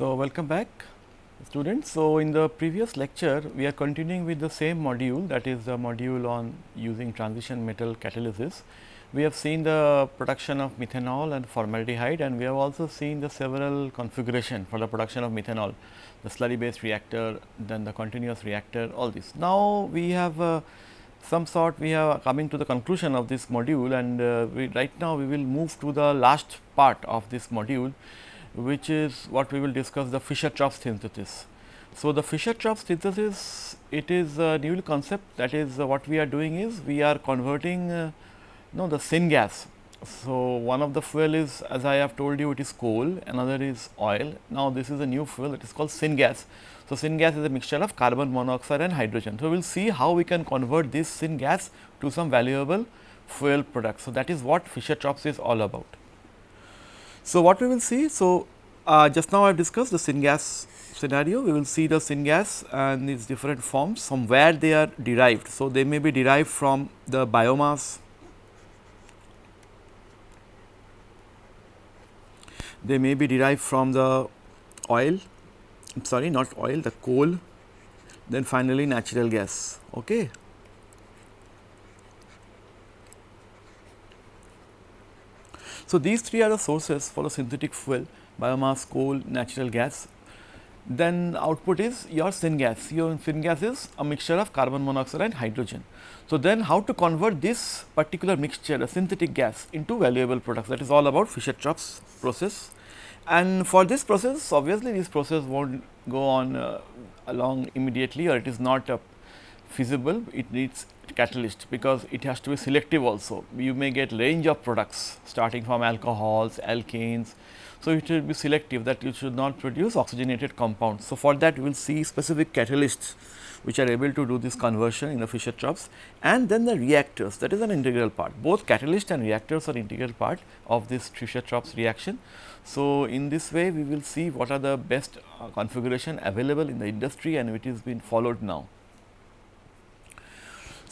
So, welcome back students. So, in the previous lecture we are continuing with the same module that is the module on using transition metal catalysis. We have seen the production of methanol and formaldehyde and we have also seen the several configuration for the production of methanol, the slurry based reactor, then the continuous reactor all this. Now, we have uh, some sort we are coming to the conclusion of this module and uh, right now we will move to the last part of this module which is what we will discuss the Fischer-Tropsch synthesis. So, the Fischer-Tropsch synthesis it is a new concept that is uh, what we are doing is we are converting uh, no the syngas. So, one of the fuel is as I have told you it is coal another is oil. Now, this is a new fuel that is called syngas. So, syngas is a mixture of carbon monoxide and hydrogen. So, we will see how we can convert this syngas to some valuable fuel product. So, that is what Fischer-Tropsch is all about. So, what we will see? So, uh, just now I have discussed the syngas scenario, we will see the syngas and its different forms from where they are derived. So, they may be derived from the biomass, they may be derived from the oil, I am sorry not oil, the coal, then finally natural gas. Okay. So, these three are the sources for the synthetic fuel biomass, coal, natural gas. Then output is your syngas, your syngas is a mixture of carbon monoxide and hydrogen. So, then how to convert this particular mixture a synthetic gas into valuable products that is all about Fischer-Tropsch process. And for this process obviously, this process will not go on uh, along immediately or it is not uh, feasible, it needs catalyst because it has to be selective also. You may get range of products starting from alcohols, alkanes. So, it will be selective that you should not produce oxygenated compounds. So, for that we will see specific catalysts which are able to do this conversion in the Fischer-Tropsch and then the reactors that is an integral part. Both catalyst and reactors are integral part of this Fischer-Tropsch reaction. So, in this way we will see what are the best uh, configuration available in the industry and it is been followed now.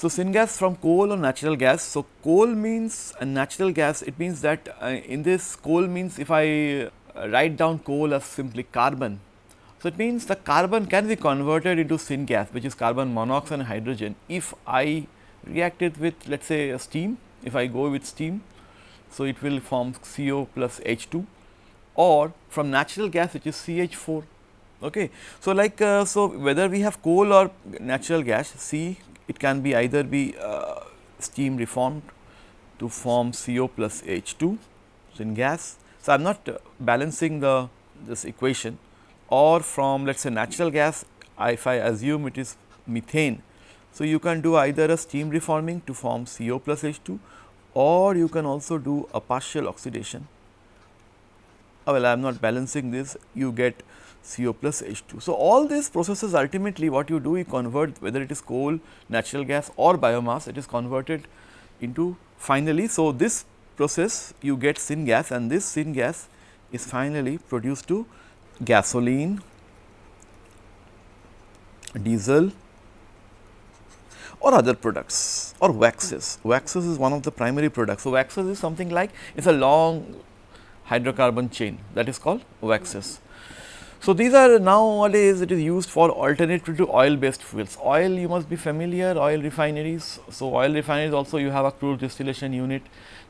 So, syngas from coal or natural gas. So, coal means a natural gas it means that uh, in this coal means if I uh, write down coal as simply carbon. So, it means the carbon can be converted into syngas which is carbon monoxide and hydrogen if I react it with let us say a steam if I go with steam. So, it will form CO plus H2 or from natural gas which is CH4 okay. So, like uh, so whether we have coal or natural gas C it can be either be uh, steam reformed to form CO plus H2 syngas. So, I am not uh, balancing the this equation or from let us say natural gas if I assume it is methane. So, you can do either a steam reforming to form CO plus H2 or you can also do a partial oxidation. Uh, well, I am not balancing this you get CO plus H2. So, all these processes ultimately what you do you convert whether it is coal, natural gas or biomass it is converted into finally. So, this process you get syngas and this syngas is finally produced to gasoline, diesel or other products or waxes. Waxes is one of the primary products. So, waxes is something like it is a long hydrocarbon chain that is called waxes. So, these are nowadays it is used for alternative to oil based fuels. Oil you must be familiar oil refineries. So, oil refineries also you have a crude distillation unit.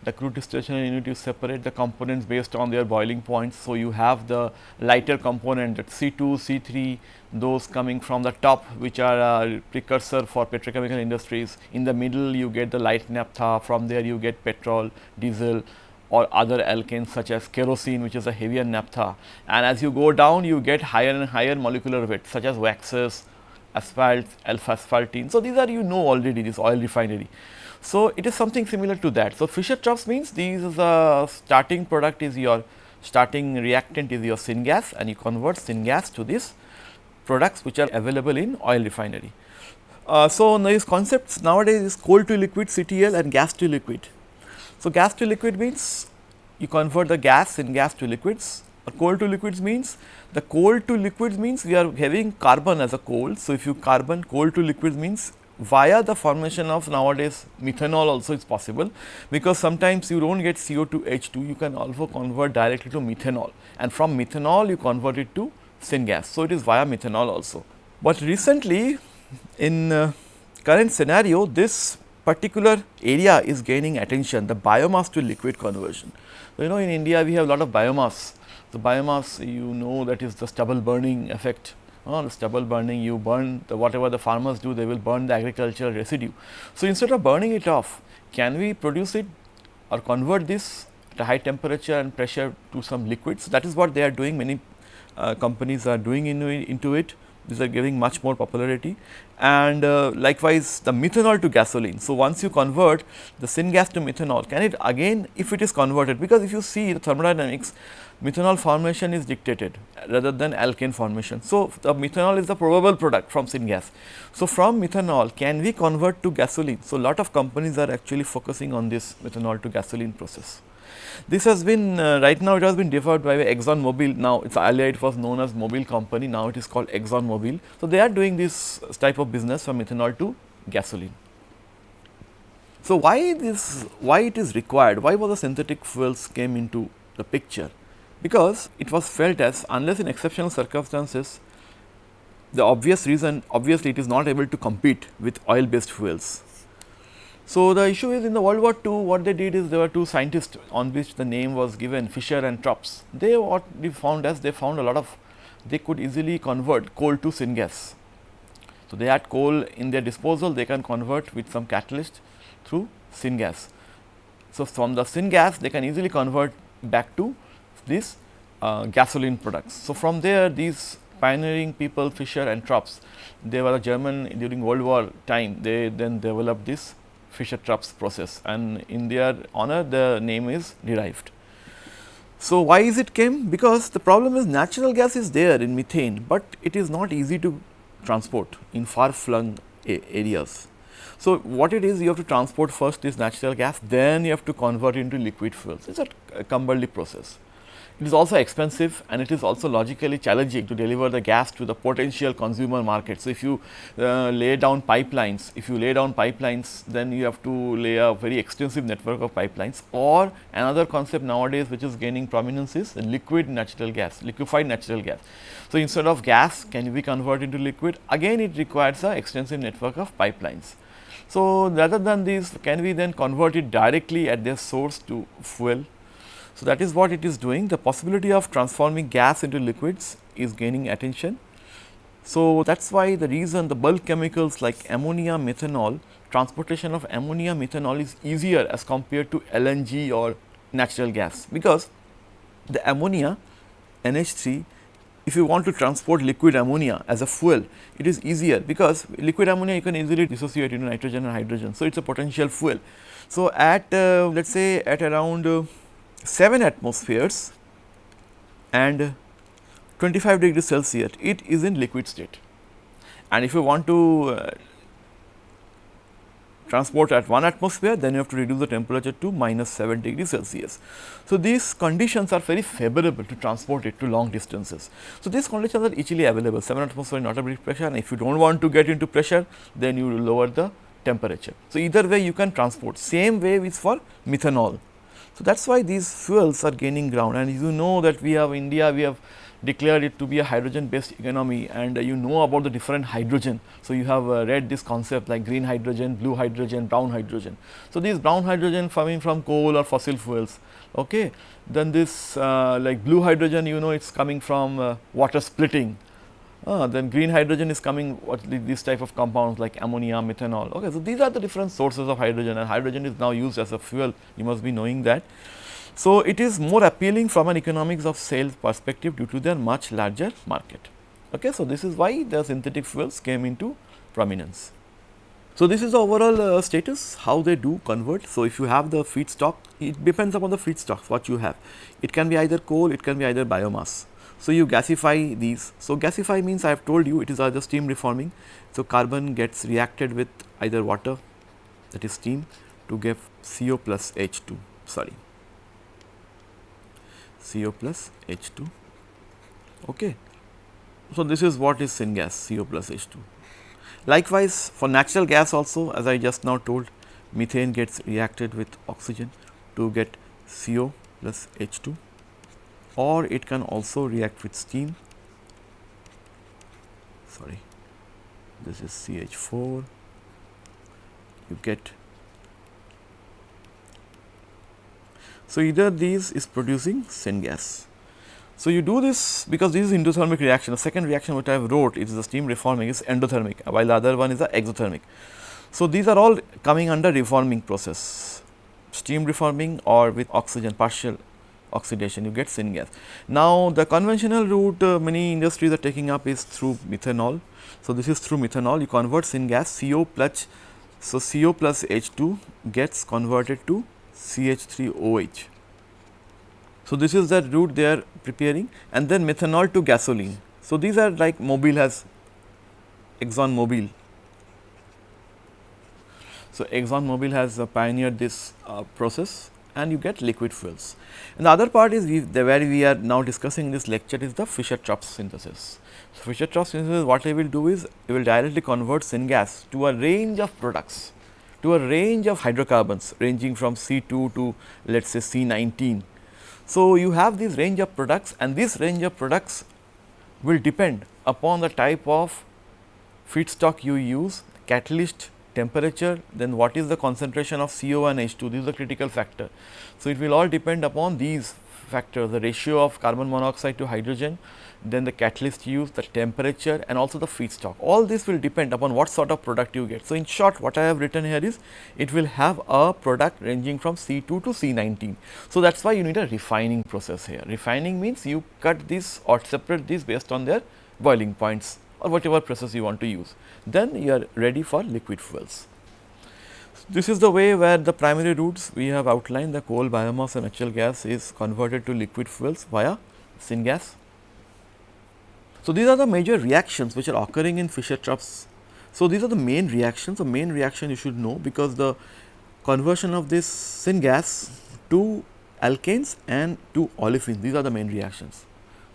The crude distillation unit you separate the components based on their boiling points. So, you have the lighter component that C2, C3 those coming from the top which are a precursor for petrochemical industries. In the middle you get the light naphtha from there you get petrol, diesel or other alkanes such as kerosene which is a heavier naphtha and as you go down you get higher and higher molecular weight such as waxes, asphalt, alpha asphaltene. So, these are you know already this oil refinery. So, it is something similar to that. So, Fischer-Tropsch means these is a starting product is your starting reactant is your syngas and you convert syngas to these products which are available in oil refinery. Uh, so, these concepts nowadays is coal to liquid CTL and gas to liquid. So, gas to liquid means you convert the gas in gas to liquids or coal to liquids means the coal to liquids means we are having carbon as a coal. So, if you carbon coal to liquids means via the formation of nowadays methanol also is possible because sometimes you do not get CO2 H2 you can also convert directly to methanol and from methanol you convert it to syngas. So, it is via methanol also. But recently in uh, current scenario this particular area is gaining attention the biomass to liquid conversion. So, you know in India we have a lot of biomass. The biomass you know that is the stubble burning effect uh, the stubble burning you burn the whatever the farmers do they will burn the agricultural residue. So, instead of burning it off can we produce it or convert this at a high temperature and pressure to some liquids that is what they are doing many uh, companies are doing into, into it these are giving much more popularity and uh, likewise the methanol to gasoline. So, once you convert the syngas to methanol can it again if it is converted because if you see the thermodynamics methanol formation is dictated rather than alkane formation. So, the methanol is the probable product from syngas. So, from methanol can we convert to gasoline. So, lot of companies are actually focusing on this methanol to gasoline process. This has been uh, right now it has been developed by Exxon Mobil now it's earlier it was known as Mobil company now it is called Exxon Mobil. So, they are doing this type of business from ethanol to gasoline. So, why this why it is required why was the synthetic fuels came into the picture because it was felt as unless in exceptional circumstances the obvious reason obviously it is not able to compete with oil based fuels so, the issue is in the World War II what they did is there were two scientists on which the name was given Fischer and Tropsch. They what they found as they found a lot of they could easily convert coal to syngas. So, they had coal in their disposal they can convert with some catalyst through syngas. So, from the syngas they can easily convert back to these uh, gasoline products. So, from there these pioneering people Fischer and Tropsch they were a German during World War time they then developed this Fischer-Tropsch process and in their honor the name is derived. So, why is it came? Because the problem is natural gas is there in methane, but it is not easy to transport in far flung areas. So, what it is you have to transport first this natural gas then you have to convert into liquid fuels it is a cumbersome process. It is also expensive and it is also logically challenging to deliver the gas to the potential consumer market. So, if you uh, lay down pipelines, if you lay down pipelines then you have to lay a very extensive network of pipelines or another concept nowadays which is gaining prominence is liquid natural gas, liquefied natural gas. So, instead of gas can we convert into liquid again it requires a extensive network of pipelines. So, rather than this can we then convert it directly at their source to fuel so, that is what it is doing the possibility of transforming gas into liquids is gaining attention. So, that is why the reason the bulk chemicals like ammonia, methanol, transportation of ammonia, methanol is easier as compared to LNG or natural gas, because the ammonia NH3 if you want to transport liquid ammonia as a fuel, it is easier because liquid ammonia you can easily dissociate into nitrogen and hydrogen. So, it is a potential fuel. So, at uh, let us say at around uh, 7 atmospheres and 25 degrees Celsius, it is in liquid state. And if you want to uh, transport at 1 atmosphere, then you have to reduce the temperature to minus 7 degrees Celsius. So, these conditions are very favorable to transport it to long distances. So, these conditions are easily available 7 atmosphere not a big pressure and if you do not want to get into pressure, then you lower the temperature. So, either way you can transport same way is for methanol so, that is why these fuels are gaining ground and you know that we have India, we have declared it to be a hydrogen based economy and uh, you know about the different hydrogen. So, you have uh, read this concept like green hydrogen, blue hydrogen, brown hydrogen. So, these brown hydrogen coming from coal or fossil fuels, okay. Then this uh, like blue hydrogen you know it is coming from uh, water splitting uh, then green hydrogen is coming what these type of compounds like ammonia, methanol. Okay, so these are the different sources of hydrogen and hydrogen is now used as a fuel. You must be knowing that. So it is more appealing from an economics of sales perspective due to their much larger market. Okay, so this is why the synthetic fuels came into prominence. So this is the overall uh, status how they do convert. So if you have the feedstock, it depends upon the feedstock what you have. It can be either coal, it can be either biomass. So, you gasify these. So, gasify means I have told you it is either steam reforming. So, carbon gets reacted with either water that is steam to give CO plus H2 sorry CO plus H2 okay. So, this is what is syngas CO plus H2. Likewise, for natural gas also as I just now told methane gets reacted with oxygen to get CO plus H2 or it can also react with steam. Sorry. This is CH4 you get. So either these is producing syngas so, you do this because this is endothermic reaction. The second reaction which I have wrote is the steam reforming is endothermic, while the other one is the exothermic. So, these are all coming under reforming process, steam reforming or with oxygen partial oxidation you get syngas. Now, the conventional route uh, many industries are taking up is through methanol. So, this is through methanol you convert syngas CO plus, so CO plus H2 gets converted to CH3OH so, this is the route they are preparing and then methanol to gasoline. So, these are like Mobil has Exxon Mobil. So, Exxon Mobil has uh, pioneered this uh, process and you get liquid fuels. And the other part is we, the where we are now discussing this lecture is the Fischer-Tropsch synthesis. So, Fischer-Tropsch synthesis what I will do is I will directly convert syngas to a range of products to a range of hydrocarbons ranging from C2 to let us say C19 so, you have this range of products and this range of products will depend upon the type of feedstock you use, catalyst, temperature, then what is the concentration of CO and H2, this is the critical factor. So, it will all depend upon these factors, the ratio of carbon monoxide to hydrogen, then the catalyst use, the temperature and also the feedstock. All this will depend upon what sort of product you get. So, in short what I have written here is it will have a product ranging from C2 to C19. So, that is why you need a refining process here. Refining means you cut this or separate this based on their boiling points or whatever process you want to use. Then you are ready for liquid fuels. This is the way where the primary routes we have outlined the coal, biomass and natural gas is converted to liquid fuels via syngas so, these are the major reactions which are occurring in Fischer-Tropsch. So, these are the main reactions, the main reaction you should know because the conversion of this syngas to alkanes and to olefins, these are the main reactions.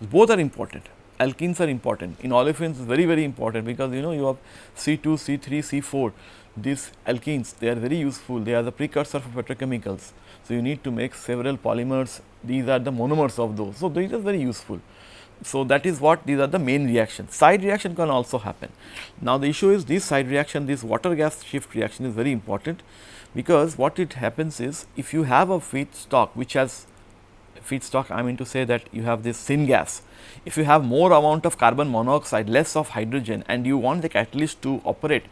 Both are important, alkenes are important, in olefins is very very important because you know you have C2, C3, C4, these alkenes they are very useful, they are the precursor for petrochemicals. So, you need to make several polymers, these are the monomers of those. So, these are very useful. So, that is what these are the main reactions. Side reaction can also happen. Now, the issue is this side reaction, this water gas shift reaction is very important because what it happens is if you have a feedstock which has feedstock I mean to say that you have this syngas. If you have more amount of carbon monoxide, less of hydrogen and you want the catalyst to operate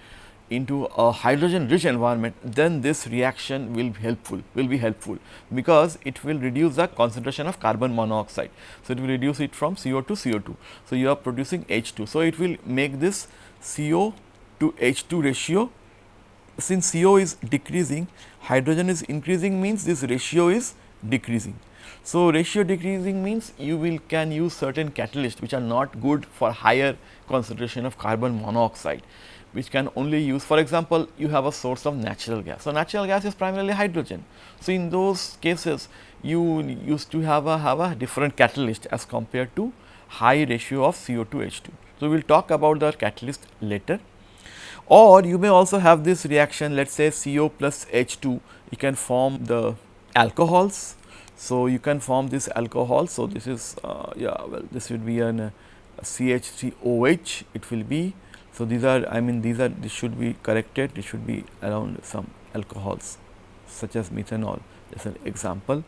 into a hydrogen rich environment, then this reaction will be helpful, will be helpful because it will reduce the concentration of carbon monoxide. So, it will reduce it from CO to CO2. So, you are producing H2. So, it will make this CO to H2 ratio since CO is decreasing, hydrogen is increasing means this ratio is decreasing. So, ratio decreasing means you will can use certain catalysts which are not good for higher concentration of carbon monoxide which can only use for example, you have a source of natural gas. So, natural gas is primarily hydrogen. So, in those cases you used to have a have a different catalyst as compared to high ratio of CO to H2. So, we will talk about the catalyst later or you may also have this reaction let us say CO plus H2 you can form the alcohols. So, you can form this alcohol. So, this is uh, yeah well this would be an uh, CH3OH it will be so, these are I mean these are this should be corrected this should be around some alcohols such as methanol as an example.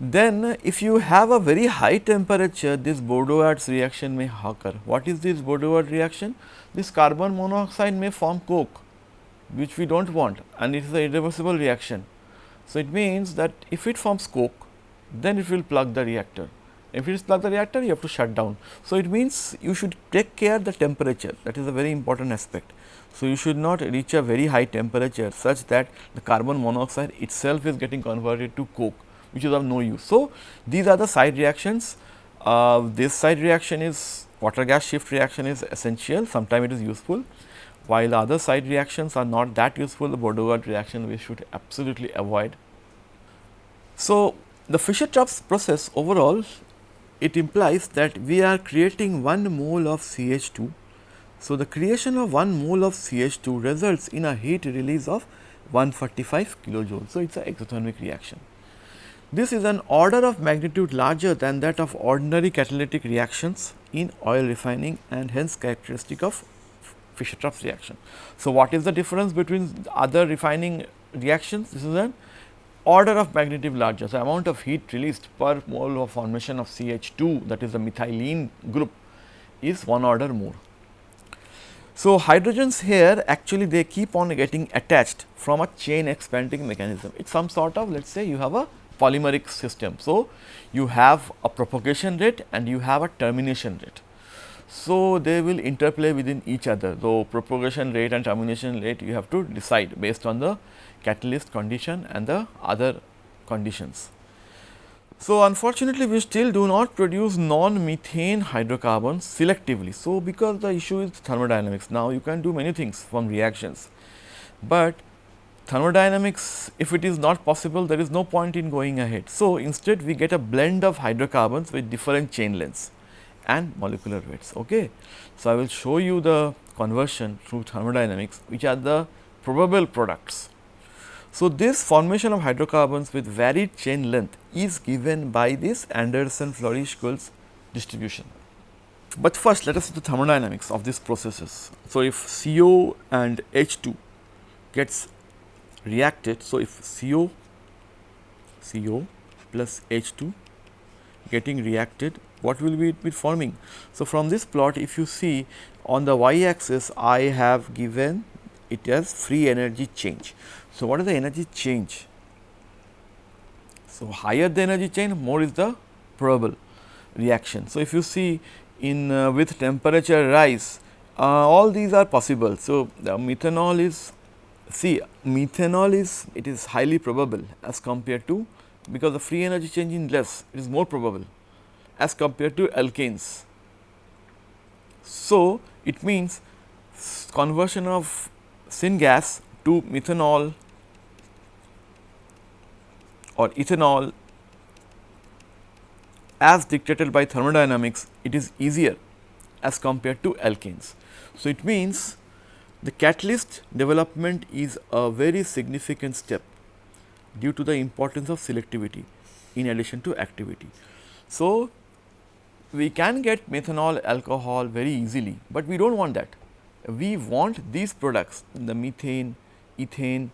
Then if you have a very high temperature this Boudouard reaction may occur. What is this Boudouard reaction? This carbon monoxide may form coke which we do not want and it is a irreversible reaction. So, it means that if it forms coke then it will plug the reactor if it is plug the reactor, you have to shut down. So, it means you should take care the temperature that is a very important aspect. So, you should not reach a very high temperature such that the carbon monoxide itself is getting converted to coke which is of no use. So, these are the side reactions. Uh, this side reaction is water gas shift reaction is essential, sometimes it is useful, while other side reactions are not that useful, the Boudouard reaction we should absolutely avoid. So, the Fischer-Tropsch process overall it implies that we are creating 1 mole of CH2. So, the creation of 1 mole of CH2 results in a heat release of 145 kilojoules. So, it is an exothermic reaction. This is an order of magnitude larger than that of ordinary catalytic reactions in oil refining and hence characteristic of Fischer-Tropsch reaction. So, what is the difference between other refining reactions? This is an order of magnitude larger. So, amount of heat released per mole of formation of CH2 that is the methylene group is one order more. So, hydrogens here actually they keep on getting attached from a chain expanding mechanism. It is some sort of let us say you have a polymeric system. So, you have a propagation rate and you have a termination rate. So, they will interplay within each other. So, propagation rate and termination rate you have to decide based on the catalyst condition and the other conditions. So, unfortunately, we still do not produce non-methane hydrocarbons selectively. So, because the issue is thermodynamics. Now, you can do many things from reactions, but thermodynamics if it is not possible there is no point in going ahead. So, instead we get a blend of hydrocarbons with different chain lengths and molecular weights. Okay. So, I will show you the conversion through thermodynamics which are the probable products. So, this formation of hydrocarbons with varied chain length is given by this Anderson Flory Schulz distribution. But first let us see the thermodynamics of these processes. So, if CO and H2 gets reacted. So, if CO, CO plus H2 getting reacted what will be it be forming. So, from this plot if you see on the y axis I have given it as free energy change. So, what is the energy change? So, higher the energy change more is the probable reaction. So, if you see in uh, with temperature rise uh, all these are possible. So, the methanol is see methanol is it is highly probable as compared to because the free energy change in less it is more probable as compared to alkanes. So, it means conversion of syngas to methanol or ethanol as dictated by thermodynamics it is easier as compared to alkanes. So, it means the catalyst development is a very significant step due to the importance of selectivity in addition to activity. So, we can get methanol alcohol very easily, but we do not want that. We want these products the methane, ethane.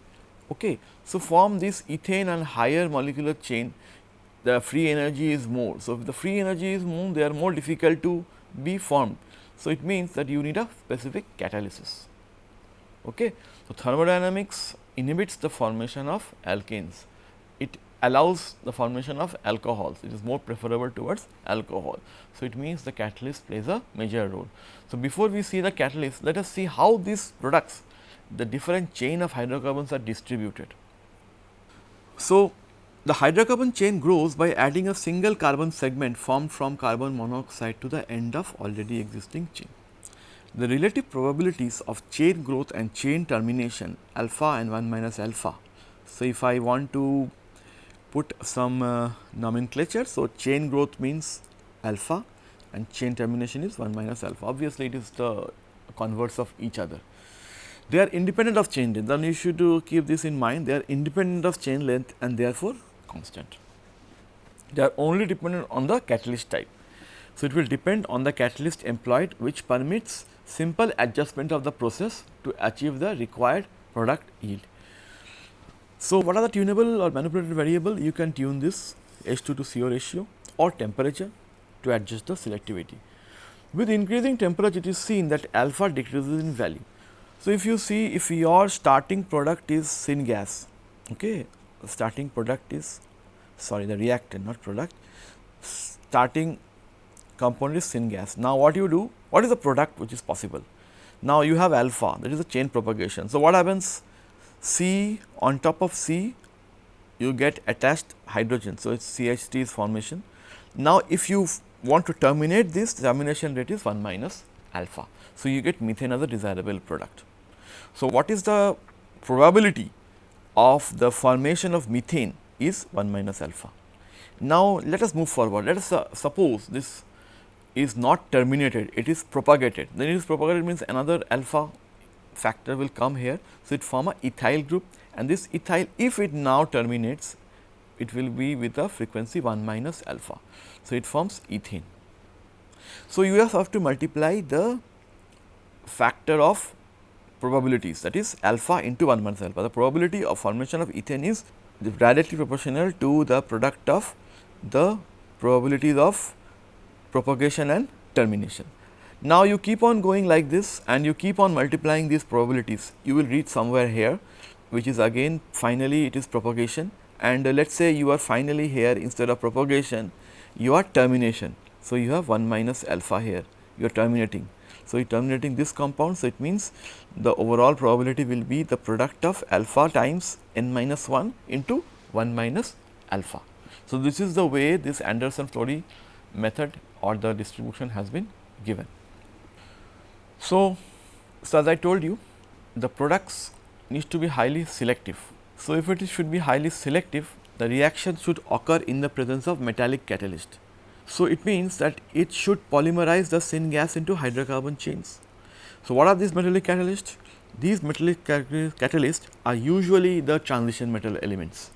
Okay. So, from this ethane and higher molecular chain the free energy is more. So, if the free energy is more they are more difficult to be formed. So, it means that you need a specific catalysis. Okay. So, thermodynamics inhibits the formation of alkanes. It allows the formation of alcohols, it is more preferable towards alcohol. So, it means the catalyst plays a major role. So, before we see the catalyst, let us see how these products, the different chain of hydrocarbons are distributed. So, the hydrocarbon chain grows by adding a single carbon segment formed from carbon monoxide to the end of already existing chain. The relative probabilities of chain growth and chain termination alpha and 1 minus alpha. So, if I want to put some uh, nomenclature. So, chain growth means alpha and chain termination is 1 minus alpha. Obviously, it is the converse of each other. They are independent of chain length, then you should uh, keep this in mind. They are independent of chain length and therefore, constant. They are only dependent on the catalyst type. So, it will depend on the catalyst employed which permits simple adjustment of the process to achieve the required product yield. So, what are the tunable or manipulated variable? You can tune this H2 to CO ratio or temperature to adjust the selectivity. With increasing temperature, it is seen that alpha decreases in value. So, if you see if your starting product is syngas, okay, starting product is sorry the reactant not product, starting component is syngas. Now, what you do? What is the product which is possible? Now, you have alpha that is the chain propagation. So, what happens? C on top of C you get attached hydrogen. So, it is CH3 is formation. Now, if you want to terminate this termination rate is 1 minus alpha. So, you get methane as a desirable product. So, what is the probability of the formation of methane is 1 minus alpha. Now, let us move forward. Let us uh, suppose this is not terminated, it is propagated. Then it is propagated means another alpha factor will come here. So, it form a ethyl group and this ethyl if it now terminates it will be with a frequency 1 minus alpha. So, it forms ethane. So, you have to multiply the factor of probabilities that is alpha into 1 minus alpha. The probability of formation of ethane is directly proportional to the product of the probabilities of propagation and termination. Now, you keep on going like this and you keep on multiplying these probabilities, you will reach somewhere here which is again finally it is propagation and uh, let us say you are finally here instead of propagation you are termination. So, you have 1 minus alpha here you are terminating. So, you are terminating this compound. So, it means the overall probability will be the product of alpha times n minus 1 into 1 minus alpha. So, this is the way this Anderson-Flory method or the distribution has been given. So, so as I told you the products needs to be highly selective. So, if it should be highly selective the reaction should occur in the presence of metallic catalyst. So, it means that it should polymerize the syngas into hydrocarbon chains. So, what are these metallic catalysts? These metallic catalysts are usually the transition metal elements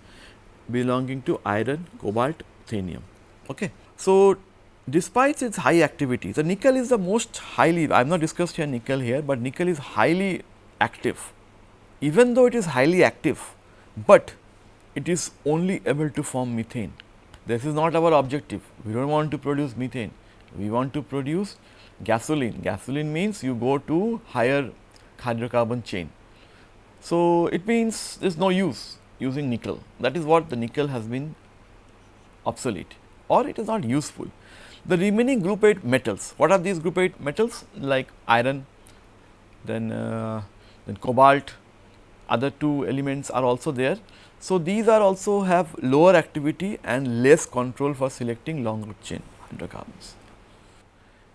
belonging to iron, cobalt, ruthenium. Okay. So, despite its high activity, the nickel is the most highly, I have not discussed here nickel here, but nickel is highly active. Even though it is highly active, but it is only able to form methane. This is not our objective. We do not want to produce methane. We want to produce gasoline. Gasoline means you go to higher hydrocarbon chain. So, it means there is no use using nickel. That is what the nickel has been obsolete or it is not useful. The remaining group 8 metals, what are these group 8 metals like iron, then, uh, then cobalt, other two elements are also there. So, these are also have lower activity and less control for selecting long root chain hydrocarbons.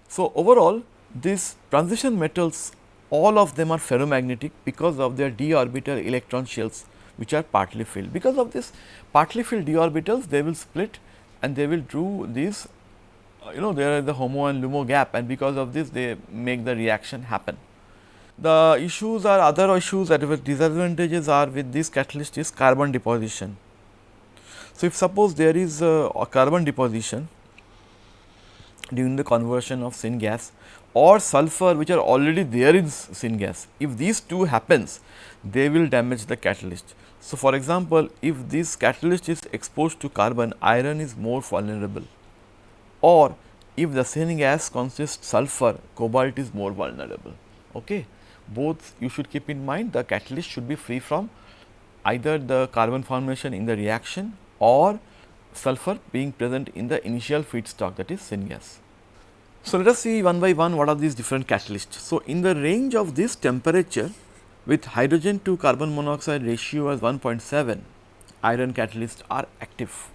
So, overall these transition metals all of them are ferromagnetic because of their d orbital electron shells which are partly filled. Because of this partly filled d orbitals they will split and they will do these you know there is the HOMO and LUMO gap and because of this they make the reaction happen. The issues are other issues that disadvantages are with this catalyst is carbon deposition. So, if suppose there is a, a carbon deposition during the conversion of syngas or sulfur which are already there in syngas, if these two happens they will damage the catalyst. So, for example, if this catalyst is exposed to carbon iron is more vulnerable or if the syngas consists sulfur cobalt is more vulnerable. Okay. Both you should keep in mind the catalyst should be free from either the carbon formation in the reaction or sulfur being present in the initial feedstock that is syngas. So, let us see one by one what are these different catalysts. So, in the range of this temperature with hydrogen to carbon monoxide ratio as 1.7 iron catalysts are active.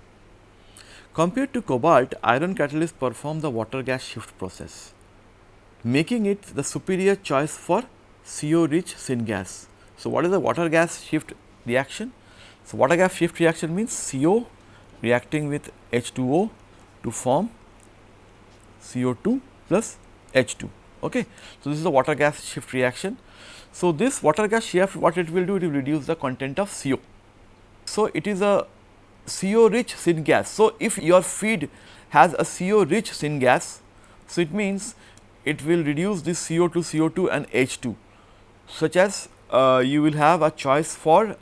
Compared to cobalt, iron catalysts perform the water gas shift process, making it the superior choice for CO rich syngas. So, what is the water gas shift reaction? So, water gas shift reaction means CO reacting with H2O to form CO2 plus H2. Okay. So, this is the water gas shift reaction. So, this water gas shift what it will do it will reduce the content of CO. So, it is a CO rich syngas. So, if your feed has a CO rich syngas, so it means it will reduce this CO2, CO2 and H2 such as uh, you will have a choice for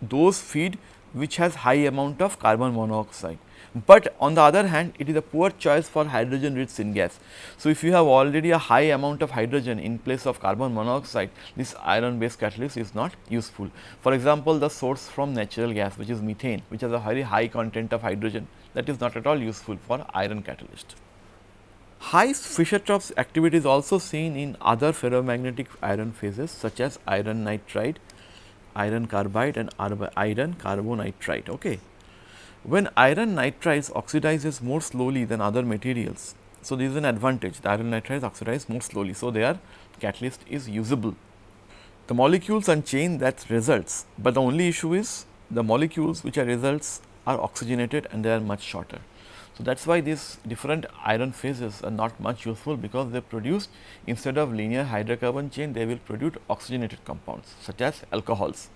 those feed which has high amount of carbon monoxide. But on the other hand it is a poor choice for hydrogen rich syngas. So, if you have already a high amount of hydrogen in place of carbon monoxide this iron based catalyst is not useful. For example, the source from natural gas which is methane which has a very high content of hydrogen that is not at all useful for iron catalyst. High Fischer-Tropsch activity is also seen in other ferromagnetic iron phases such as iron nitride, iron carbide and iron carbonitride. Okay. When iron nitrides oxidizes more slowly than other materials, so this is an advantage the iron nitrides oxidize more slowly. So, their catalyst is usable. The molecules unchain that results, but the only issue is the molecules which are results are oxygenated and they are much shorter. So, that is why these different iron phases are not much useful because they produce instead of linear hydrocarbon chain they will produce oxygenated compounds such as alcohols.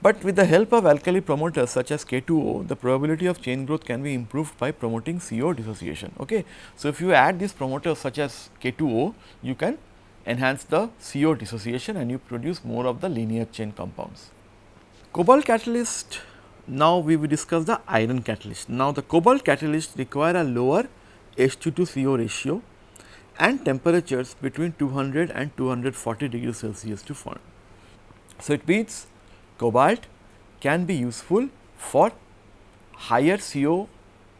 But with the help of alkali promoters such as K2O, the probability of chain growth can be improved by promoting CO dissociation. Okay. So, if you add these promoters such as K2O, you can enhance the CO dissociation and you produce more of the linear chain compounds. Cobalt catalyst, now we will discuss the iron catalyst. Now, the cobalt catalyst require a lower H2 to CO ratio and temperatures between 200 and 240 degrees Celsius to form. So, it means cobalt can be useful for higher CO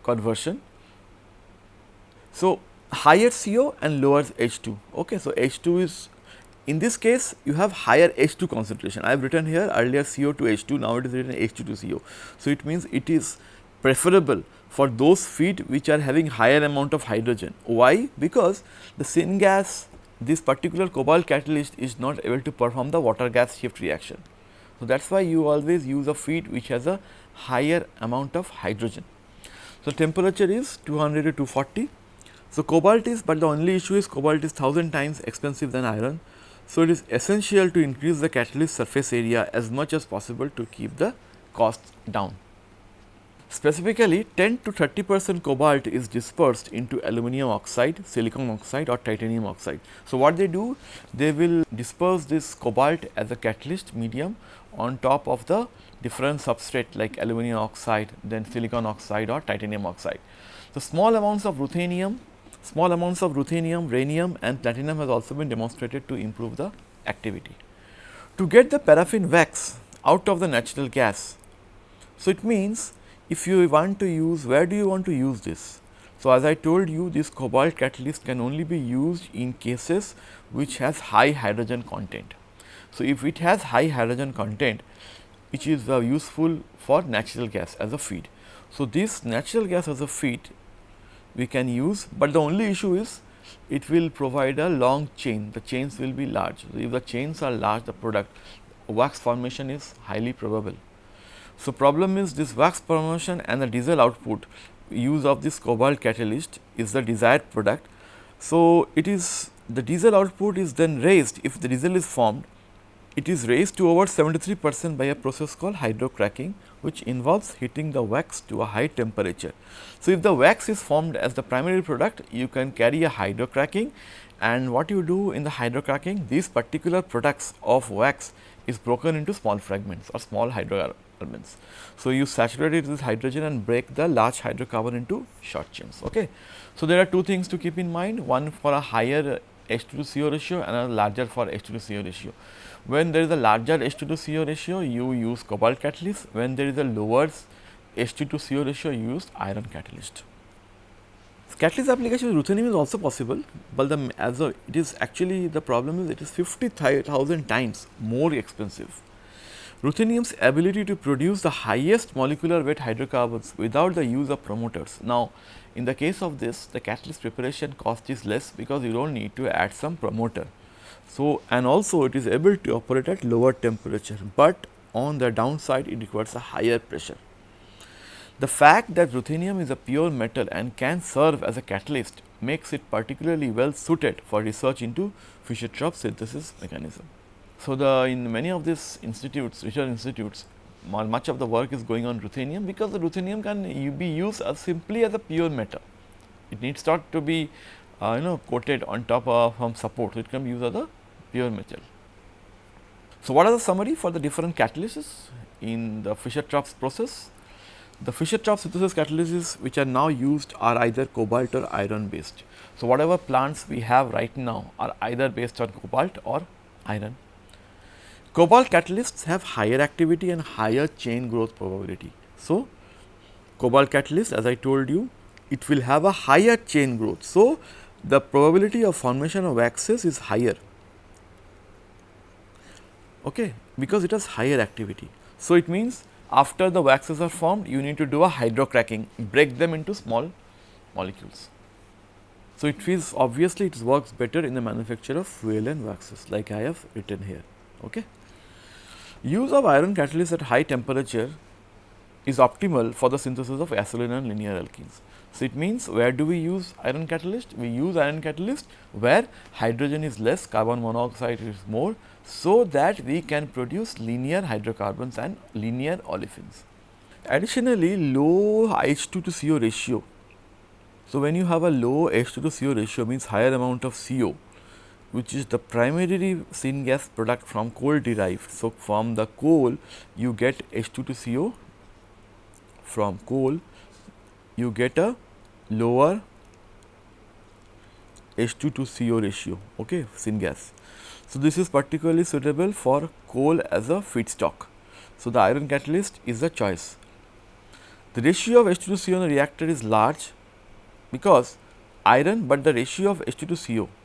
conversion. So, higher CO and lower H2. Okay. So, H2 is in this case you have higher H2 concentration. I have written here earlier CO to H2, now it is written H2 to CO. So, it means it is preferable for those feed which are having higher amount of hydrogen. Why? Because the syngas this particular cobalt catalyst is not able to perform the water gas shift reaction. So, that is why you always use a feed which has a higher amount of hydrogen. So, temperature is 200 to 240. So, cobalt is, but the only issue is cobalt is 1000 times expensive than iron. So, it is essential to increase the catalyst surface area as much as possible to keep the cost down. Specifically 10 to 30 percent cobalt is dispersed into aluminum oxide, silicon oxide or titanium oxide. So, what they do? They will disperse this cobalt as a catalyst medium on top of the different substrate like aluminum oxide, then silicon oxide or titanium oxide. So, small amounts of ruthenium, small amounts of ruthenium, rhenium and platinum has also been demonstrated to improve the activity. To get the paraffin wax out of the natural gas, so it means if you want to use where do you want to use this? So, as I told you this cobalt catalyst can only be used in cases which has high hydrogen content. So, if it has high hydrogen content which is uh, useful for natural gas as a feed. So, this natural gas as a feed we can use, but the only issue is it will provide a long chain, the chains will be large. So, if the chains are large the product wax formation is highly probable. So, problem is this wax formation and the diesel output use of this cobalt catalyst is the desired product. So, it is the diesel output is then raised if the diesel is formed it is raised to over 73 percent by a process called hydrocracking which involves heating the wax to a high temperature. So, if the wax is formed as the primary product you can carry a hydrocracking and what you do in the hydrocracking these particular products of wax is broken into small fragments or small hydro elements. So, you saturate it with hydrogen and break the large hydrocarbon into short chains. Okay. So, there are two things to keep in mind one for a higher H2 to CO ratio and a larger for H2 to CO ratio. When there is a larger H2 to CO ratio you use cobalt catalyst, when there is a lower H2 to CO ratio you use iron catalyst. Catalyst application with ruthenium is also possible, but the as a it is actually the problem is it is 50,000 times more expensive ruthenium's ability to produce the highest molecular weight hydrocarbons without the use of promoters. Now, in the case of this the catalyst preparation cost is less because you do not need to add some promoter. So, and also it is able to operate at lower temperature, but on the downside it requires a higher pressure. The fact that ruthenium is a pure metal and can serve as a catalyst makes it particularly well suited for research into Fischer-Tropsch synthesis mechanism. So, the in many of these institutes research institutes much of the work is going on ruthenium because the ruthenium can be used as simply as a pure metal. It needs not to be uh, you know coated on top of some support, it can be used as a pure metal. So, what are the summary for the different catalysts in the Fischer-Tropsch process? The Fischer-Tropsch synthesis catalysts which are now used are either cobalt or iron based. So, whatever plants we have right now are either based on cobalt or iron. Cobalt catalysts have higher activity and higher chain growth probability. So, cobalt catalyst as I told you it will have a higher chain growth. So, the probability of formation of waxes is higher okay, because it has higher activity. So, it means after the waxes are formed you need to do a hydrocracking break them into small molecules. So, it feels obviously it works better in the manufacture of fuel and waxes like I have written here. Okay. Use of iron catalyst at high temperature is optimal for the synthesis of acetylene and linear alkenes. So, it means where do we use iron catalyst? We use iron catalyst where hydrogen is less, carbon monoxide is more, so that we can produce linear hydrocarbons and linear olefins. Additionally, low H2 to CO ratio. So, when you have a low H2 to CO ratio means higher amount of CO, which is the primary syngas product from coal derived. So, from the coal you get H2 to CO from coal you get a lower H2 to CO ratio okay syngas. So, this is particularly suitable for coal as a feedstock. So, the iron catalyst is the choice. The ratio of H2 to CO in the reactor is large because iron, but the ratio of H2 to CO in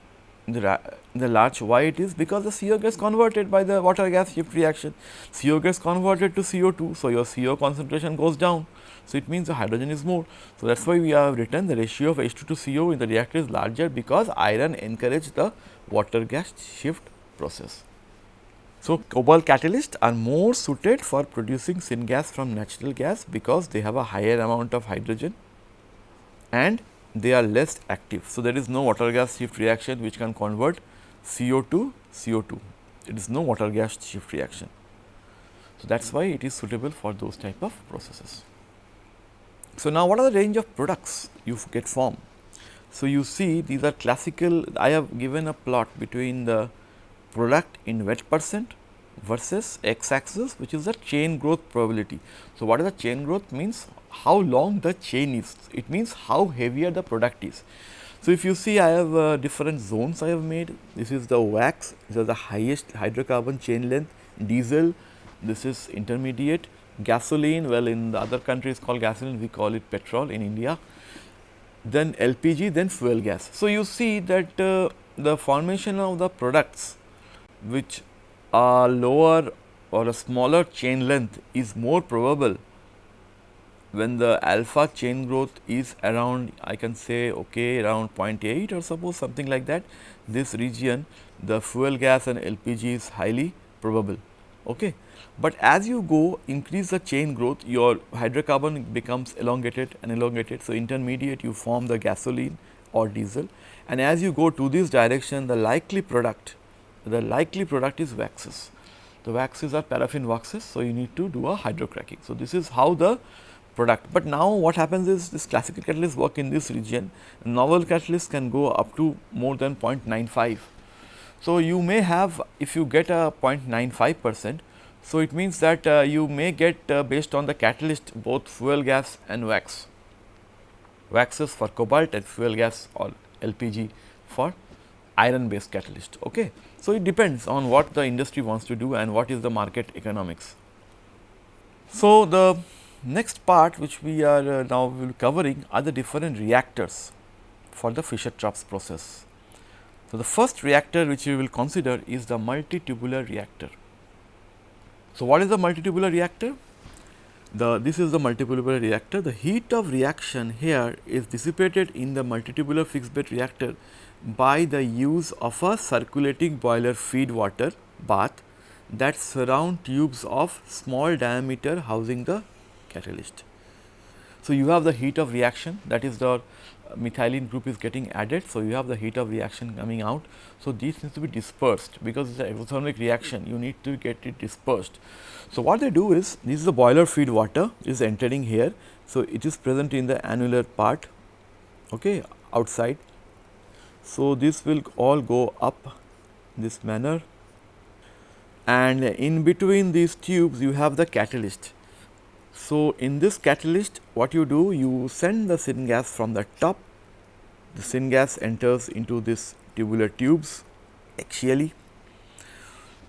the, the large why it is because the CO gets converted by the water gas shift reaction. CO gets converted to CO2. So, your CO concentration goes down. So, it means the hydrogen is more. So, that is why we have written the ratio of H2 to CO in the reactor is larger because iron encourage the water gas shift process. So, cobalt catalysts are more suited for producing syngas from natural gas because they have a higher amount of hydrogen and they are less active. So, there is no water gas shift reaction which can convert CO to CO2. It is no water gas shift reaction. So, that is why it is suitable for those type of processes. So, now what are the range of products you get formed? So, you see these are classical I have given a plot between the product in wet percent versus x axis which is the chain growth probability. So, what is the chain growth means? How long the chain is. It means how heavier the product is. So, if you see I have uh, different zones I have made. This is the wax. This is the highest hydrocarbon chain length. Diesel. This is intermediate. Gasoline. Well in the other countries called gasoline. We call it petrol in India. Then LPG then fuel gas. So, you see that uh, the formation of the products which are lower or a smaller chain length is more probable when the alpha chain growth is around I can say okay around 0.8 or suppose something like that this region the fuel gas and LPG is highly probable. Okay. But as you go increase the chain growth your hydrocarbon becomes elongated and elongated. So, intermediate you form the gasoline or diesel and as you go to this direction the likely product the likely product is waxes. The waxes are paraffin waxes. So, you need to do a hydrocracking. So, this is how the product, but now what happens is this classical catalyst work in this region, novel catalyst can go up to more than 0.95. So, you may have if you get a 0.95 percent, so it means that uh, you may get uh, based on the catalyst both fuel gas and wax, waxes for cobalt and fuel gas or LPG for iron based catalyst. Okay. So, it depends on what the industry wants to do and what is the market economics. So, the next part which we are uh, now covering are the different reactors for the Fischer-Tropsch process. So, the first reactor which we will consider is the multitubular reactor. So, what is the multitubular reactor? The this is the multitubular reactor. The heat of reaction here is dissipated in the multitubular fixed bed reactor by the use of a circulating boiler feed water bath that surround tubes of small diameter housing the catalyst. So, you have the heat of reaction that is the methylene group is getting added. So, you have the heat of reaction coming out. So, this needs to be dispersed because it is an exothermic reaction you need to get it dispersed. So, what they do is this is the boiler feed water is entering here. So, it is present in the annular part okay, outside so, this will all go up this manner and in between these tubes you have the catalyst. So, in this catalyst what you do you send the syngas from the top the syngas enters into this tubular tubes axially.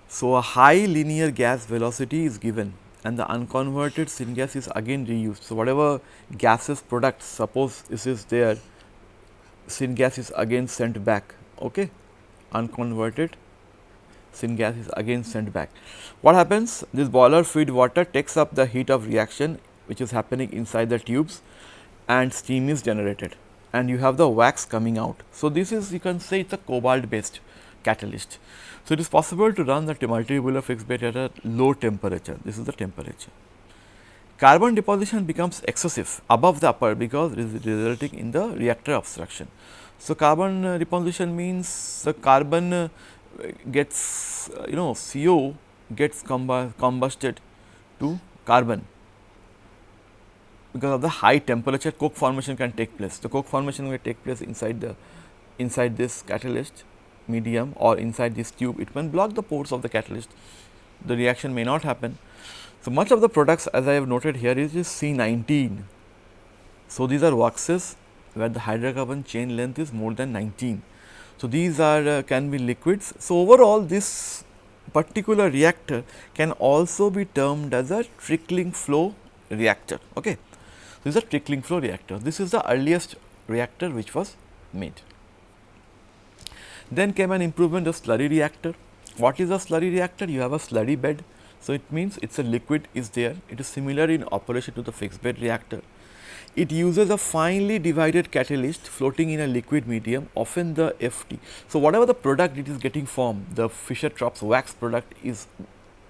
So, a high linear gas velocity is given and the unconverted syngas is again reused. So, whatever gases products suppose this is there syngas is again sent back okay? Unconverted. Syngas is again sent back. What happens? This boiler feed water takes up the heat of reaction which is happening inside the tubes and steam is generated. And you have the wax coming out. So this is you can say it's a cobalt based catalyst. So it is possible to run the multitubular fixed bed at a low temperature. This is the temperature carbon deposition becomes excessive above the upper because it is resulting in the reactor obstruction. So, carbon uh, deposition means the carbon uh, gets uh, you know CO gets combusted to carbon because of the high temperature coke formation can take place. The coke formation will take place inside the inside this catalyst medium or inside this tube it can block the pores of the catalyst the reaction may not happen. So, much of the products as I have noted here is C19. So, these are waxes where the hydrocarbon chain length is more than 19. So, these are uh, can be liquids. So, overall this particular reactor can also be termed as a trickling flow reactor. Okay. This is a trickling flow reactor. This is the earliest reactor which was made. Then came an improvement of slurry reactor. What is a slurry reactor? You have a slurry bed. So, it means it is a liquid is there. It is similar in operation to the fixed bed reactor. It uses a finely divided catalyst floating in a liquid medium often the FT. So, whatever the product it is getting formed the Fischer-Tropsch wax product is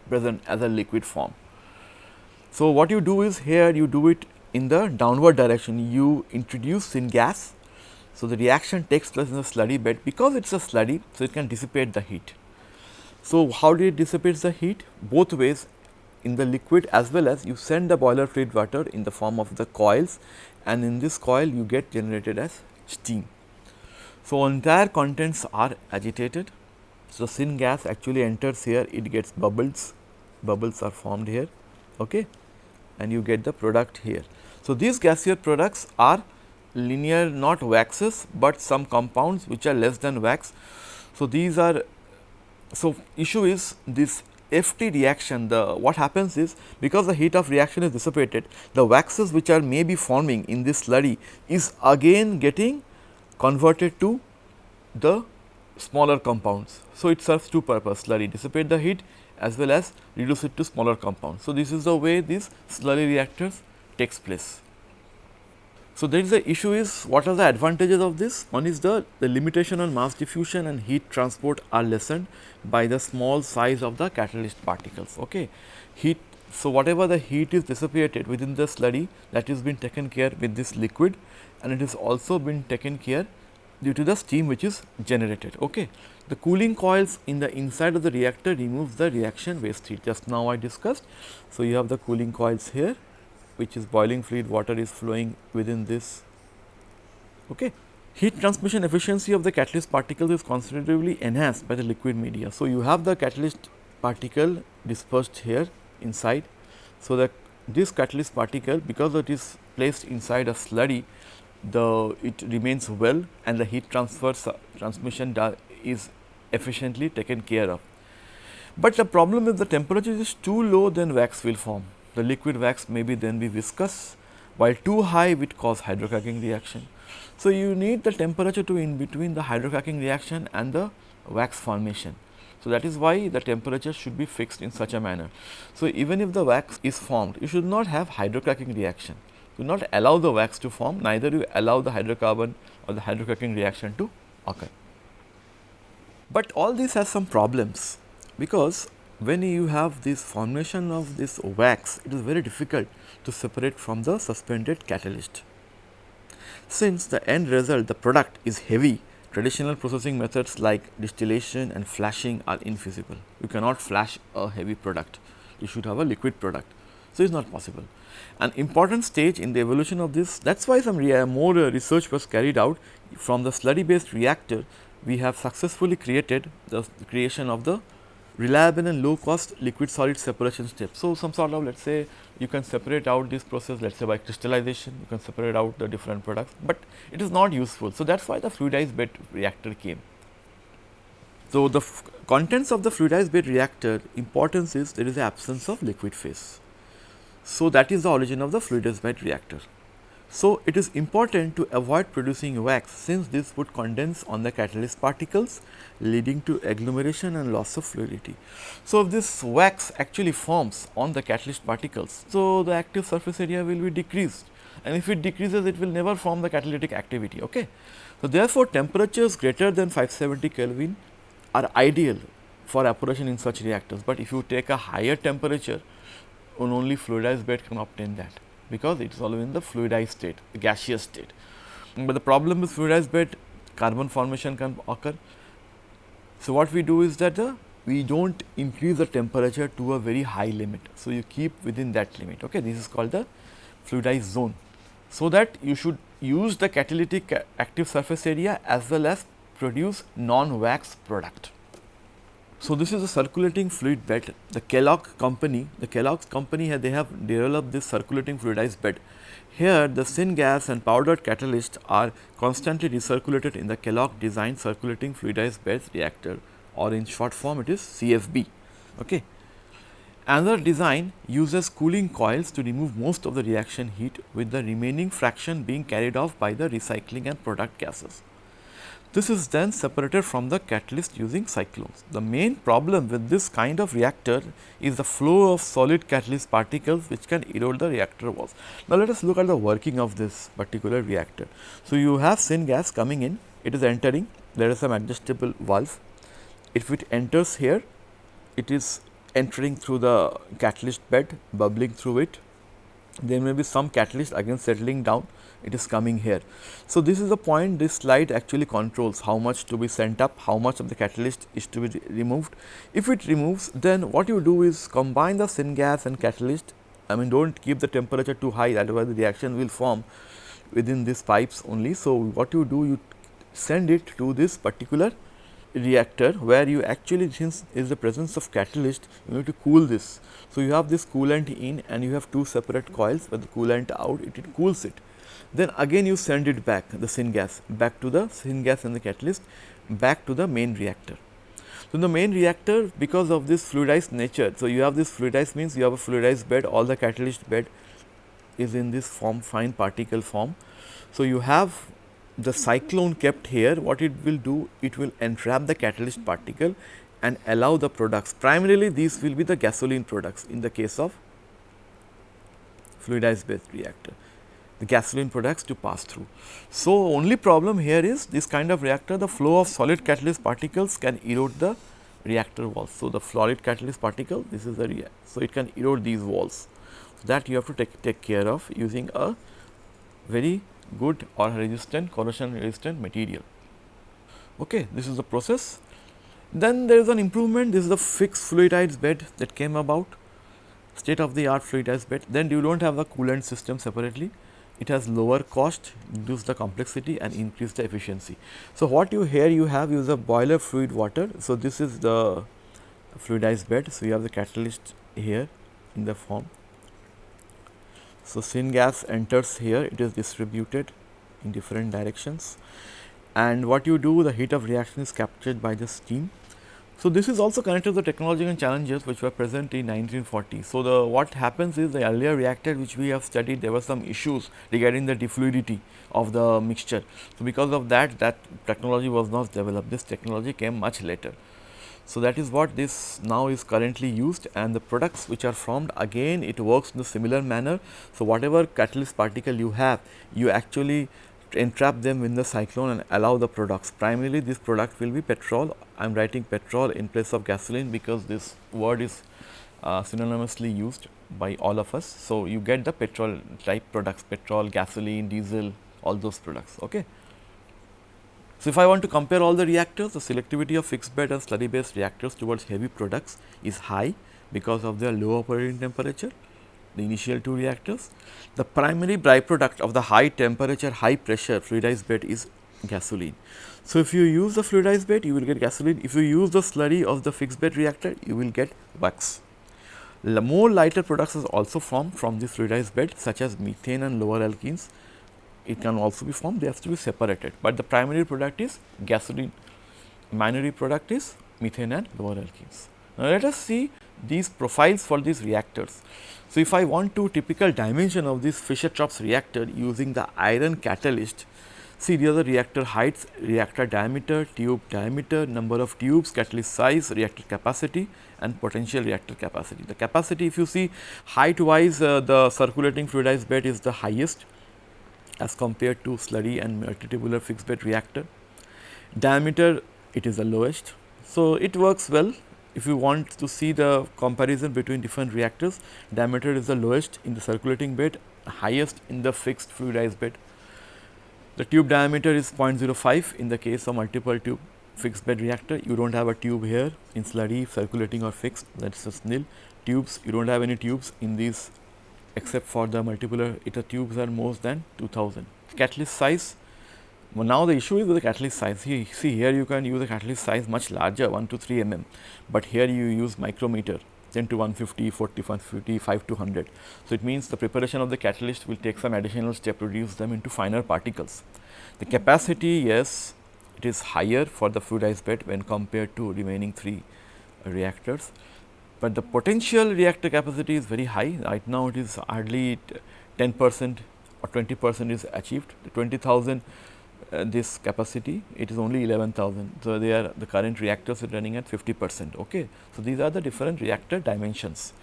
present as a liquid form. So, what you do is here you do it in the downward direction you introduce syngas. So, the reaction takes place in the slurry bed because it is a slurry so it can dissipate the heat. So, how do it dissipate the heat? Both ways in the liquid as well as you send the boiler fluid water in the form of the coils and in this coil you get generated as steam. So, entire contents are agitated. So, syngas actually enters here it gets bubbles, bubbles are formed here okay, and you get the product here. So, these gaseous products are linear not waxes, but some compounds which are less than wax. So, these are so, issue is this FT reaction the what happens is because the heat of reaction is dissipated the waxes which are may be forming in this slurry is again getting converted to the smaller compounds. So, it serves two purpose slurry dissipate the heat as well as reduce it to smaller compounds. So, this is the way these slurry reactors takes place. So, there is the issue is what are the advantages of this? One is the, the limitation on mass diffusion and heat transport are lessened by the small size of the catalyst particles. Okay. Heat, so whatever the heat is dissipated within the slurry that is been taken care with this liquid and it is also been taken care due to the steam which is generated. Okay. The cooling coils in the inside of the reactor removes the reaction waste heat just now I discussed. So, you have the cooling coils here which is boiling fluid water is flowing within this. Okay. Heat transmission efficiency of the catalyst particles is considerably enhanced by the liquid media. So, you have the catalyst particle dispersed here inside. So, that this catalyst particle because it is placed inside a slurry the it remains well and the heat transfer transmission is efficiently taken care of. But the problem is the temperature is too low then wax will form the liquid wax may be then be viscous while too high it cause hydrocracking reaction. So, you need the temperature to be in between the hydrocracking reaction and the wax formation. So, that is why the temperature should be fixed in such a manner. So, even if the wax is formed, you should not have hydrocracking reaction. Do not allow the wax to form, neither you allow the hydrocarbon or the hydrocracking reaction to occur. But all this has some problems because when you have this formation of this wax, it is very difficult to separate from the suspended catalyst. Since the end result, the product is heavy, traditional processing methods like distillation and flashing are infeasible. You cannot flash a heavy product, you should have a liquid product. So, it is not possible. An important stage in the evolution of this, that is why some more uh, research was carried out from the slurry based reactor, we have successfully created the creation of the reliable and low cost liquid solid separation step. So, some sort of let us say you can separate out this process let us say by crystallization you can separate out the different products, but it is not useful. So, that is why the fluidized bed reactor came. So, the contents of the fluidized bed reactor importance is there is the absence of liquid phase. So, that is the origin of the fluidized bed reactor. So, it is important to avoid producing wax since this would condense on the catalyst particles leading to agglomeration and loss of fluidity. So, if this wax actually forms on the catalyst particles, so the active surface area will be decreased and if it decreases it will never form the catalytic activity. Okay. So, therefore, temperatures greater than 570 Kelvin are ideal for operation in such reactors, but if you take a higher temperature only fluidized bed can obtain that because it is always in the fluidized state, the gaseous state. But the problem with fluidized bed carbon formation can occur. So, what we do is that the we do not increase the temperature to a very high limit. So, you keep within that limit. Okay. This is called the fluidized zone. So, that you should use the catalytic active surface area as well as produce non-wax product. So, this is a circulating fluid bed. The Kellogg company, the Kellogg's company they have developed this circulating fluidized bed. Here the syngas and powdered catalyst are constantly recirculated in the Kellogg designed circulating fluidized bed reactor or in short form it is CFB. Okay. Another design uses cooling coils to remove most of the reaction heat with the remaining fraction being carried off by the recycling and product gases. This is then separated from the catalyst using cyclones. The main problem with this kind of reactor is the flow of solid catalyst particles which can erode the reactor walls. Now, let us look at the working of this particular reactor. So, you have syngas coming in, it is entering, there is some adjustable valve. If it enters here, it is entering through the catalyst bed, bubbling through it. There may be some catalyst again settling down it is coming here. So, this is the point this slide actually controls how much to be sent up, how much of the catalyst is to be re removed. If it removes then what you do is combine the syngas and catalyst I mean do not keep the temperature too high otherwise the reaction will form within these pipes only. So, what you do you send it to this particular reactor where you actually since is the presence of catalyst you need to cool this. So, you have this coolant in and you have two separate coils where the coolant out it, it cools it then again you send it back the syngas back to the syngas and the catalyst back to the main reactor. So, the main reactor because of this fluidized nature. So, you have this fluidized means you have a fluidized bed all the catalyst bed is in this form fine particle form. So, you have the cyclone kept here what it will do it will entrap the catalyst particle and allow the products primarily these will be the gasoline products in the case of fluidized bed reactor the gasoline products to pass through. So, only problem here is this kind of reactor the flow of solid catalyst particles can erode the reactor walls. So, the solid catalyst particle this is the. So, it can erode these walls so that you have to take, take care of using a very good or resistant corrosion resistant material. Okay, this is the process. Then there is an improvement this is the fixed fluidized bed that came about state of the art fluidized bed then you do not have the coolant system separately it has lower cost, reduce the complexity and increase the efficiency. So, what you here you have is a boiler fluid water. So, this is the fluidized bed. So, you have the catalyst here in the form. So, syngas enters here, it is distributed in different directions and what you do the heat of reaction is captured by the steam so, this is also connected to the technological challenges which were present in 1940. So, the what happens is the earlier reactor which we have studied there were some issues regarding the defluidity of the mixture. So, because of that that technology was not developed this technology came much later. So, that is what this now is currently used and the products which are formed again it works in the similar manner. So, whatever catalyst particle you have you actually entrap them in the cyclone and allow the products. Primarily this product will be petrol. I am writing petrol in place of gasoline because this word is uh, synonymously used by all of us. So, you get the petrol type products petrol, gasoline, diesel all those products. Okay. So, if I want to compare all the reactors the selectivity of fixed bed and slurry based reactors towards heavy products is high because of their low operating temperature the initial two reactors. The primary byproduct of the high temperature, high pressure fluidized bed is gasoline. So, if you use the fluidized bed, you will get gasoline. If you use the slurry of the fixed bed reactor, you will get wax. More lighter products is also formed from this fluidized bed such as methane and lower alkenes. It can also be formed, they have to be separated, but the primary product is gasoline, minor product is methane and lower alkenes. Now, let us see these profiles for these reactors. So, if I want to typical dimension of this Fischer-Tropsch reactor using the iron catalyst, see these are the reactor heights, reactor diameter, tube diameter, number of tubes, catalyst size, reactor capacity and potential reactor capacity. The capacity if you see height wise uh, the circulating fluidized bed is the highest as compared to slurry and multitubular fixed bed reactor. Diameter it is the lowest. So, it works well if you want to see the comparison between different reactors, diameter is the lowest in the circulating bed, highest in the fixed fluidized bed. The tube diameter is 0.05 in the case of multiple tube fixed bed reactor. You do not have a tube here in slurry circulating or fixed that is just nil. Tubes you do not have any tubes in these except for the multitubular uh, iter tubes are more than 2000. Catalyst size well, now the issue is with the catalyst size. See, see here you can use a catalyst size much larger 1 to 3 mm, but here you use micrometer 10 to 150, 40, 150, 5 to 100. So, it means the preparation of the catalyst will take some additional step to reduce them into finer particles. The capacity yes, it is higher for the fluidized bed when compared to remaining 3 reactors, but the potential reactor capacity is very high. Right now, it is hardly 10 percent or 20 percent is achieved. The 20,000 uh, this capacity it is only 11,000. So, they are the current reactors are running at 50 percent. Okay. So, these are the different reactor dimensions.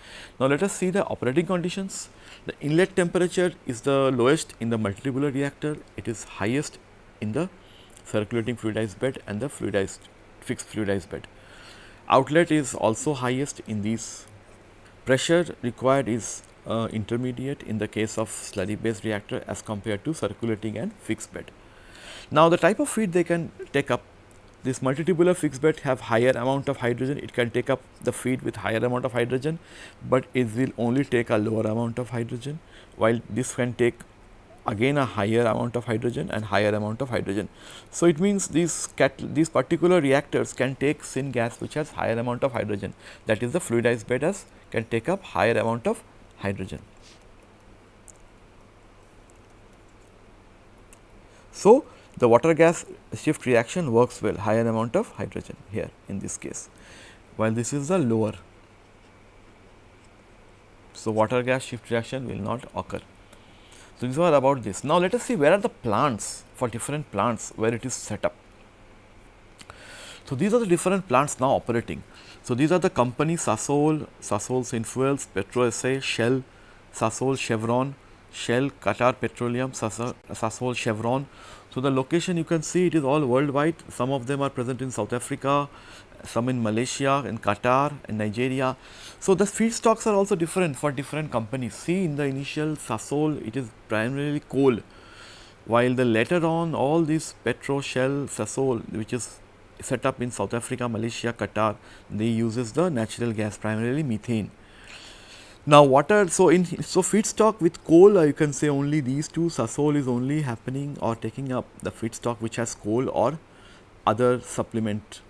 Now, let us see the operating conditions. The inlet temperature is the lowest in the multitubular reactor, it is highest in the circulating fluidized bed and the fluidized fixed fluidized bed. Outlet is also highest in these. Pressure required is uh, intermediate in the case of slurry based reactor as compared to circulating and fixed bed. Now, the type of feed they can take up this multitubular fixed bed have higher amount of hydrogen, it can take up the feed with higher amount of hydrogen, but it will only take a lower amount of hydrogen, while this can take again a higher amount of hydrogen and higher amount of hydrogen. So, it means these these particular reactors can take syngas which has higher amount of hydrogen that is the fluidized bed as can take up higher amount of hydrogen. So, the water gas shift reaction works well higher amount of hydrogen here in this case, while this is the lower. So, water gas shift reaction will not occur. So, these are about this. Now, let us see where are the plants for different plants where it is set up. So, these are the different plants now operating. So, these are the companies Sasol, Sasol Synfuels, PetroSA, Shell, Sasol, Chevron, Shell, Qatar Petroleum, Sasol, Chevron. So, the location you can see it is all worldwide, some of them are present in South Africa, some in Malaysia, in Qatar, in Nigeria. So, the feedstocks are also different for different companies. See in the initial Sasol it is primarily coal, while the later on all these Petro, Shell, Sasol which is set up in South Africa, Malaysia, Qatar, they uses the natural gas primarily methane. Now, water, so in so feedstock with coal uh, you can say only these two Sasol is only happening or taking up the feedstock which has coal or other supplement.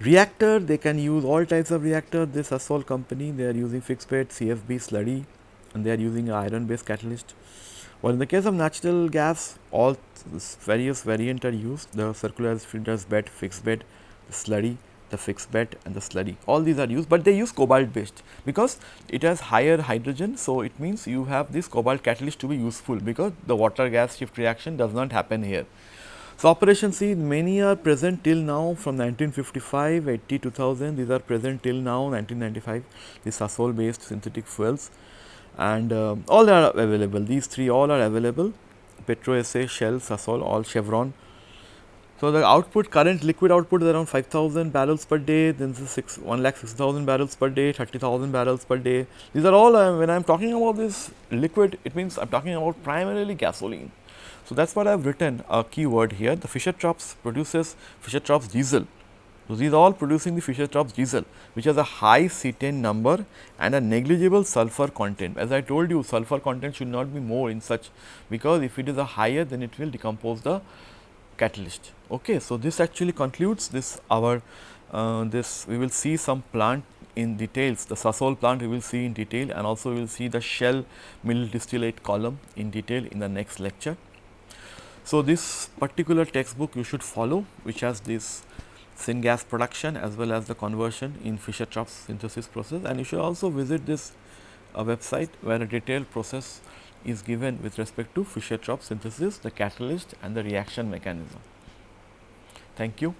Reactor they can use all types of reactor this Sasol company they are using fixed bed CFB slurry and they are using iron based catalyst. Well, in the case of natural gas all various variant are used the circular filters bed fixed bed slurry the fixed bed and the slurry all these are used, but they use cobalt based because it has higher hydrogen. So, it means you have this cobalt catalyst to be useful because the water gas shift reaction does not happen here. So, operation C many are present till now from 1955, 80, 2000 these are present till now 1995 these Sasol based synthetic fuels. And uh, all are available. These three all are available. PetroSA, Shell, Sasol all Chevron so, the output current liquid output is around 5000 barrels per day, then this is 6, 1 lakh 6000 barrels per day, 30,000 barrels per day. These are all uh, when I am talking about this liquid, it means I am talking about primarily gasoline. So, that is what I have written a keyword here. The Fischer-Tropsch produces Fischer-Tropsch diesel. So, these are all producing the Fischer-Tropsch diesel, which has a high cetane number and a negligible sulfur content. As I told you, sulfur content should not be more in such, because if it is a higher, then it will decompose the catalyst. Okay. So, this actually concludes this our uh, this we will see some plant in details the Sasol plant we will see in detail and also we will see the Shell middle distillate column in detail in the next lecture. So, this particular textbook you should follow which has this syngas production as well as the conversion in Fischer-Tropsch synthesis process and you should also visit this uh, website where a detailed process is given with respect to Fischer-Tropsch synthesis, the catalyst and the reaction mechanism. Thank you.